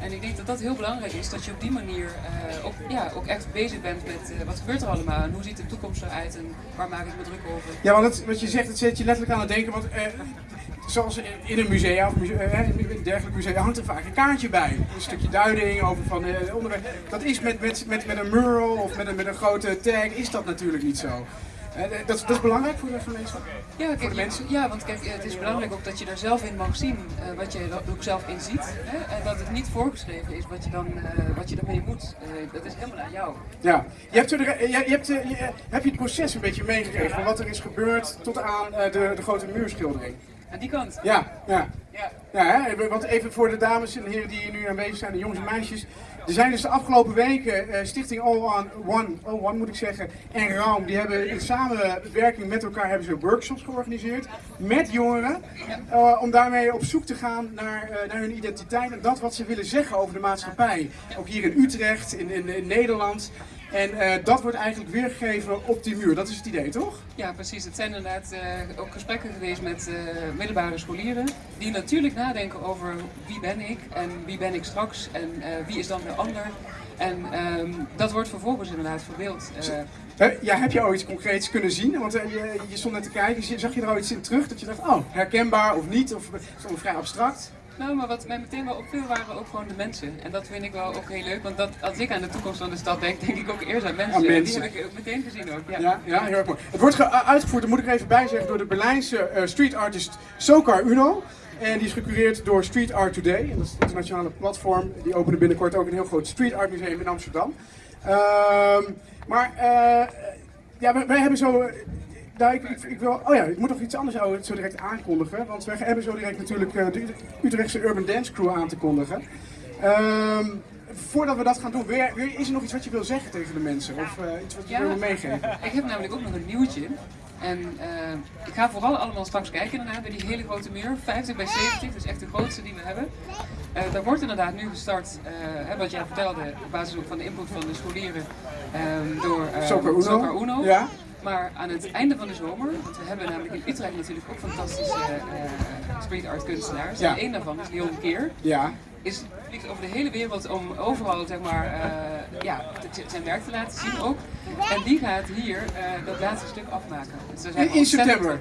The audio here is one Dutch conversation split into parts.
En ik denk dat dat heel belangrijk is, dat je op die manier eh, ook, ja, ook echt bezig bent met uh, wat gebeurt er allemaal en hoe ziet de toekomst eruit en waar maak ik me druk over. Ja, want wat je zegt, het zet je letterlijk aan het denken, want uh, zoals in een museum of een dergelijk museum hangt er vaak een kaartje bij. Een stukje duiding over van onderwerp. Dat is met, met, met, met een mural of met een, met een grote tag, is dat natuurlijk niet zo. Dat is, dat, is belangrijk voor de gemeenschap? Ja, kijk, voor de mensen? Ja, want kijk, het is belangrijk ook dat je daar zelf in mag zien uh, wat je er ook zelf in ziet. Hè? En dat het niet voorgeschreven is wat je, dan, uh, wat je daarmee moet. Uh, dat is helemaal aan jou. Ja, je hebt, er, je, je hebt, je, heb je het proces een beetje meegekregen van wat er is gebeurd tot aan de, de grote muurschildering? Aan die kant? Ja, ja. Ja, ja hè? want even voor de dames en heren die hier nu aanwezig zijn, de jongens en meisjes. Er zijn dus de afgelopen weken uh, Stichting All on One, All One moet ik zeggen, en Raum, die hebben in samenwerking met elkaar hebben ze workshops georganiseerd met jongeren. Uh, om daarmee op zoek te gaan naar, uh, naar hun identiteit en dat wat ze willen zeggen over de maatschappij. Ook hier in Utrecht, in, in, in Nederland. En uh, dat wordt eigenlijk weergegeven op die muur. Dat is het idee, toch? Ja, precies. Het zijn inderdaad uh, ook gesprekken geweest met uh, middelbare scholieren. Die natuurlijk nadenken over wie ben ik en wie ben ik straks en wie is dan de ander. En um, dat wordt vervolgens inderdaad verbeeld. ja, heb je al iets concreets kunnen zien? Want je, je, stond net te kijken, zag je er al iets in terug dat je dacht, oh, herkenbaar of niet? Of is vrij abstract? Nou, maar wat mij meteen wel opviel waren ook gewoon de mensen. En dat vind ik wel ook heel leuk, want dat, als ik aan de toekomst van de stad denk, denk ik ook eerst aan mensen. Aan mensen. Die heb ik ook meteen gezien ook. Ja, ja, ja heel erg mooi. Het wordt uitgevoerd, dat moet ik even bijzeggen, door de Berlijnse uh, street artist Sokar Uno. En die is gecureerd door Street Art Today. En dat is het internationale platform. Die openen binnenkort ook een heel groot street art museum in Amsterdam. Uh, maar uh, ja, wij hebben zo nou, ik, ik, ik, wil, oh ja, ik moet nog iets anders zo direct aankondigen. Want we hebben zo direct natuurlijk uh, de Utrechtse Urban Dance Crew aan te kondigen. Um, voordat we dat gaan doen, weer, weer, is er nog iets wat je wil zeggen tegen de mensen? Of uh, iets wat je ja, wil meegeven? Ik heb namelijk ook nog een nieuwtje. En uh, ik ga vooral allemaal straks kijken inderdaad bij die hele grote muur, 50 bij 70, dat is echt de grootste die we hebben. Uh, daar wordt inderdaad nu gestart, uh, wat jij vertelde, op basis ook van de input van de scholieren, um, door Soccer Uno. Soccer Uno. Ja. Maar aan het einde van de zomer, want we hebben namelijk in Utrecht natuurlijk ook fantastische uh, street art kunstenaars. Ja. En één daarvan is Leon Keer. Ja. Is vliegt over de hele wereld om overal zeg maar, uh, ja, zijn werk te laten zien ook. En die gaat hier uh, dat laatste stuk afmaken. Dus daar zijn in, in september?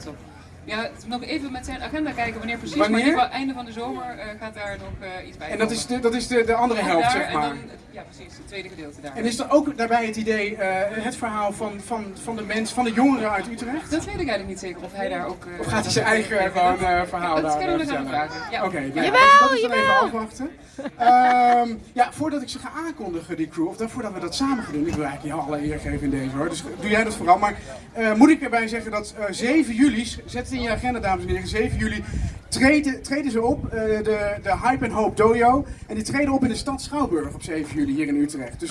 Ja, nog even met zijn agenda kijken wanneer precies, wanneer? maar in ieder geval einde van de zomer uh, gaat daar nog uh, iets bij En dat is de, dat is de, de andere helft, daar, zeg maar? Dan, ja, precies, het tweede gedeelte daar. En is er ook daarbij het idee, uh, het verhaal van, van, van de mens, van de jongeren uit Utrecht? Dat weet ik eigenlijk niet zeker, of hij daar ook... of gaat hij zijn eigen gewoon, verhaal dat, daar Dat kunnen we gaan vragen. Ja. Oké, okay, nou, jawel, dat is dan even afwachten. um, ja, voordat ik ze ga aankondigen, die crew, of dan, voordat we dat samen gaan doen, ik wil eigenlijk jou alle eer geven in deze hoor, dus doe jij dat vooral. Maar moet ik erbij zeggen dat 7 juli, zet het in je agenda dames en heren, 7 juli treden, treden ze op, uh, de, de Hype and Hope Dojo. En die treden op in de stad Schouwburg op 7 juli hier in Utrecht. Dus